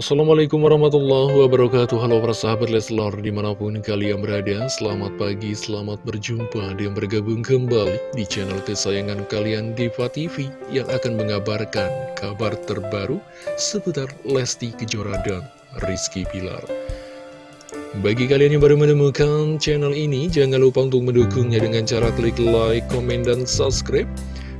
Assalamualaikum warahmatullahi wabarakatuh. Halo para sahabat Leslar di mana pun kalian berada Selamat pagi, selamat berjumpa dan bergabung kembali di channel kesayangan kalian Diva TV Yang akan mengabarkan kabar terbaru seputar Lesti Kejora dan Rizky Pilar Bagi kalian yang baru menemukan channel ini Jangan lupa untuk mendukungnya dengan cara klik like, komen, dan subscribe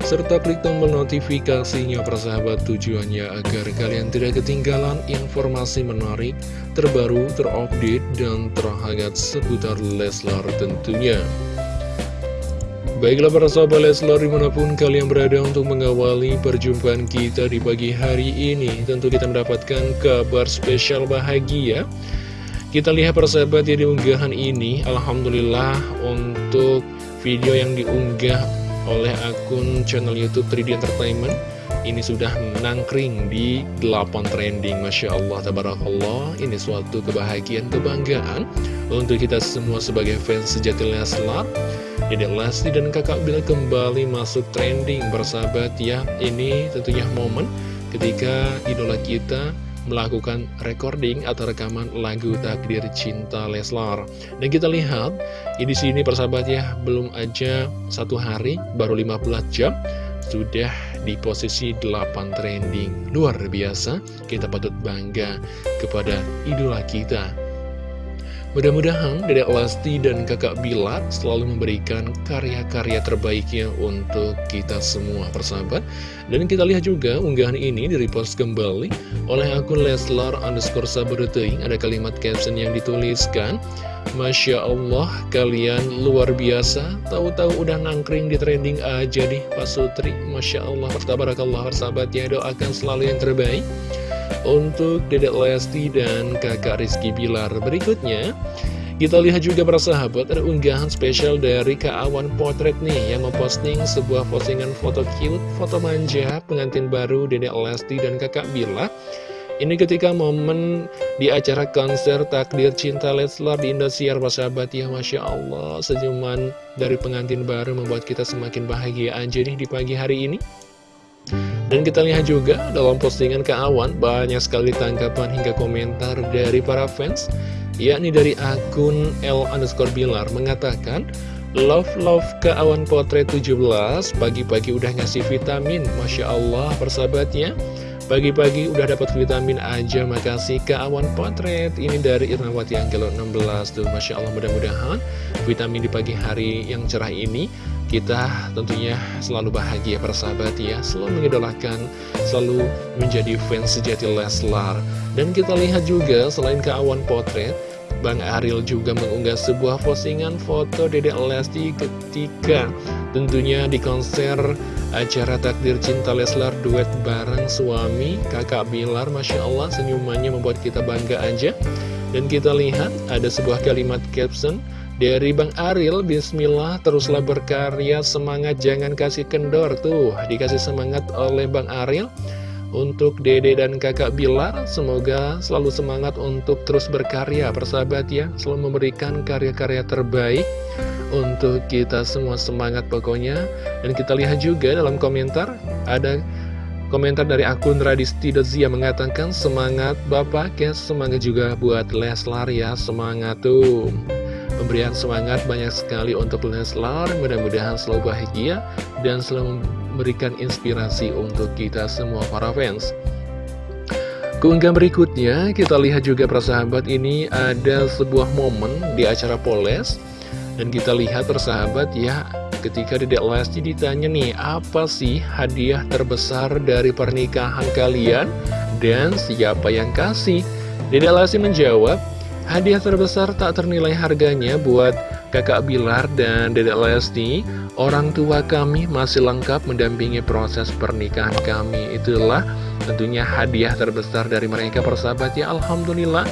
serta klik tombol notifikasinya persahabat tujuannya agar kalian tidak ketinggalan informasi menarik, terbaru, terupdate, dan terhangat seputar Leslar tentunya. Baiklah para sahabat Leslar di mana pun kalian berada untuk mengawali perjumpaan kita di pagi hari ini Tentu kita mendapatkan kabar spesial bahagia Kita lihat persahabat ya di unggahan ini Alhamdulillah untuk video yang diunggah oleh akun channel Youtube 3D Entertainment. Ini sudah menangkring di 8 trending Masya Allah, Tabarakallah. Ini suatu kebahagiaan, kebanggaan Untuk kita semua sebagai fans sejati Leslar. Dedek Lesti dan kakak Bila kembali masuk trending Bersahabat ya, ini tentunya momen Ketika idola kita melakukan recording atau rekaman lagu Takdir Cinta Leslar. Dan kita lihat, ya di sini persahabat ya, belum aja satu hari, baru 15 jam, sudah di posisi 8 trending. Luar biasa, kita patut bangga kepada idola kita. Mudah-mudahan Dedek Lesti dan kakak Bilar selalu memberikan karya-karya terbaiknya untuk kita semua persahabat. Dan kita lihat juga unggahan ini di-repost kembali oleh akun Leslar underscore saberteing. Ada kalimat caption yang dituliskan, Masya Allah kalian luar biasa, tahu-tahu udah nangkring di trending aja nih Pak Sutri. Masya Allah, pertabarakallah persahabat ya doakan selalu yang terbaik untuk Dedek Lesti dan kakak Rizky Bilar berikutnya. Kita lihat juga para sahabat ada unggahan spesial dari Kak Awan Potret nih yang memposting sebuah postingan foto cute, foto manja pengantin baru Dedek Lesti dan kakak Bilar. Ini ketika momen di acara konser Takdir Cinta Leslar di Indosiar sahabat ya Masya Allah. Senyuman dari pengantin baru membuat kita semakin bahagia. Aja nih di pagi hari ini dan kita lihat juga dalam postingan Kak Awan banyak sekali tanggapan hingga komentar dari para fans yakni dari akun L underscore Bilar mengatakan Love love Kak Awan Potret 17 pagi-pagi udah ngasih vitamin Masya Allah persahabatnya Pagi-pagi udah dapat vitamin aja Makasih Kak Awan Potret. Ini dari Irnawati Anggelo 16 tuh Masya Allah mudah-mudahan Vitamin di pagi hari yang cerah ini kita tentunya selalu bahagia persahabat ya. Selalu mengidolakan, selalu menjadi fans sejati Leslar. Dan kita lihat juga selain keawan potret Bang Ariel juga mengunggah sebuah postingan foto Dedek Lesti ketika tentunya di konser acara Takdir Cinta Leslar duet bareng suami kakak Bilar Masya Allah senyumannya membuat kita bangga aja Dan kita lihat ada sebuah kalimat caption dari Bang Aril, Bismillah, teruslah berkarya, semangat, jangan kasih kendor. Tuh, dikasih semangat oleh Bang Aril. Untuk dede dan kakak Bilar, semoga selalu semangat untuk terus berkarya, persahabat ya. Selalu memberikan karya-karya terbaik untuk kita semua semangat pokoknya. Dan kita lihat juga dalam komentar, ada komentar dari akun Radisti Dozia mengatakan semangat bapak ya, semangat juga buat Leslar ya, semangat tuh. Pemberian semangat banyak sekali untuk Leslar, mudah-mudahan selalu bahagia dan selalu memberikan inspirasi untuk kita semua para fans. Keunggahan berikutnya, kita lihat juga persahabat ini ada sebuah momen di acara Poles Dan kita lihat persahabat ya, ketika Dedek Lesti ditanya nih, apa sih hadiah terbesar dari pernikahan kalian? Dan siapa yang kasih? Dedek Lesti menjawab, Hadiah terbesar tak ternilai harganya buat kakak Bilar dan dedek Lesti Orang tua kami masih lengkap mendampingi proses pernikahan kami Itulah tentunya hadiah terbesar dari mereka persahabat ya Alhamdulillah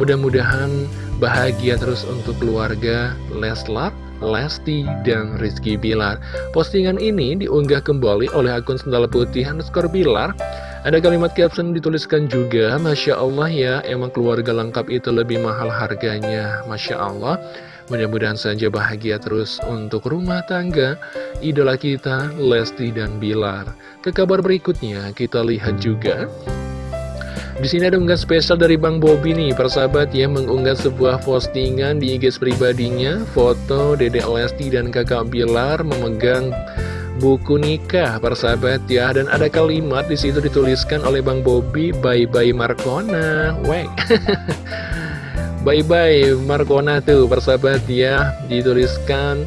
Mudah-mudahan bahagia terus untuk keluarga Leslar Lesti dan Rizky Bilar Postingan ini diunggah kembali oleh akun Sendal Putih underscore Bilar ada kalimat caption dituliskan juga, Masya Allah ya, emang keluarga lengkap itu lebih mahal harganya. Masya Allah, mudah-mudahan saja bahagia terus untuk rumah tangga, idola kita, Lesti dan Bilar. Ke kabar berikutnya, kita lihat juga, Di sini ada unggah spesial dari Bang Bobi nih, persahabat ya, mengunggah sebuah postingan di IG pribadinya, foto Dedek Lesti dan kakak Bilar memegang buku nikah, persahabat ya, dan ada kalimat di situ dituliskan oleh Bang Bobi, bye bye Markona, weh. bye bye Markona tuh, persahabat ya, dituliskan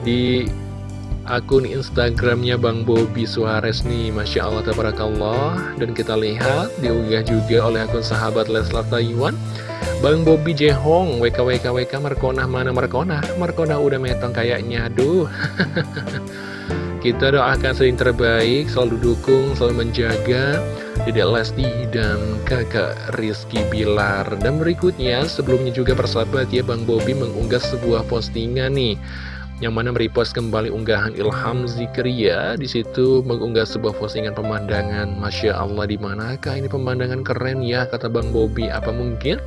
di akun Instagramnya Bang Bobi Suarez nih Masya Allah Tabarakallah. Dan kita lihat diunggah juga oleh akun sahabat Leslar Taiwan Bang Bobi Jehong WKWKWK Markona mana Markona Markona udah metong kayaknya aduh. Kita doakan sering terbaik Selalu dukung, selalu menjaga. Dedek Lesti dan kakak Rizky Bilar. Dan berikutnya sebelumnya juga persahabat ya Bang Bobi mengunggah sebuah postingan nih yang mana merepost kembali unggahan Ilham Zikria di situ mengunggah sebuah postingan pemandangan. Masya Allah di manakah ini pemandangan keren ya kata Bang Bobi. Apa mungkin?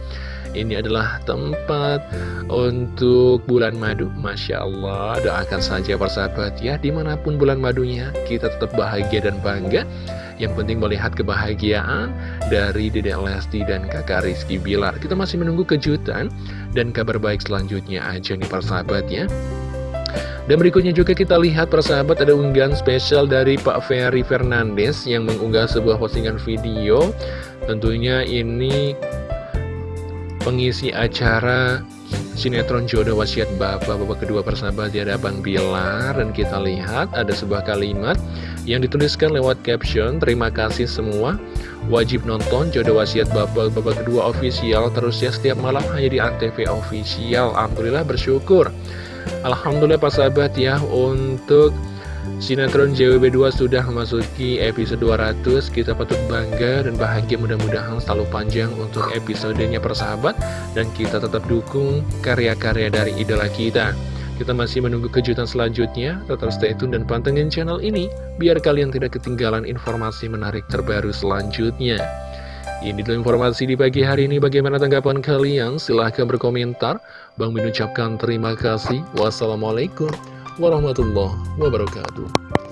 Ini adalah tempat untuk bulan madu. Masya Allah doakan saja persahabat ya. Di mana pun bulan madunya kita tetap bahagia dan bangga. Yang penting melihat kebahagiaan dari Dedek Lesti dan kakak Rizky Bilar. Kita masih menunggu kejutan dan kabar baik selanjutnya aja nih persahabat ya dan berikutnya juga kita lihat persahabat ada unggahan spesial dari Pak Ferry Fernandes yang mengunggah sebuah postingan video. Tentunya ini pengisi acara sinetron jodoh wasiat bapak bapak kedua persahabat ada Bang Bilar dan kita lihat ada sebuah kalimat yang dituliskan lewat caption terima kasih semua wajib nonton jodoh wasiat bapak bapak kedua official terus ya setiap malam hanya di Antv official Alhamdulillah bersyukur Alhamdulillah Pak Sahabat ya untuk Sinetron JWB2 sudah memasuki episode 200 Kita patut bangga dan bahagia mudah-mudahan selalu panjang untuk episodenya persahabat Dan kita tetap dukung karya-karya dari idola kita. Kita masih menunggu kejutan selanjutnya. Tetap stay tune dan pantengin channel ini Biar kalian tidak ketinggalan informasi menarik terbaru selanjutnya ini adalah informasi di pagi hari ini. Bagaimana tanggapan kalian? Silahkan berkomentar. Bang Min ucapkan terima kasih. Wassalamualaikum warahmatullahi wabarakatuh.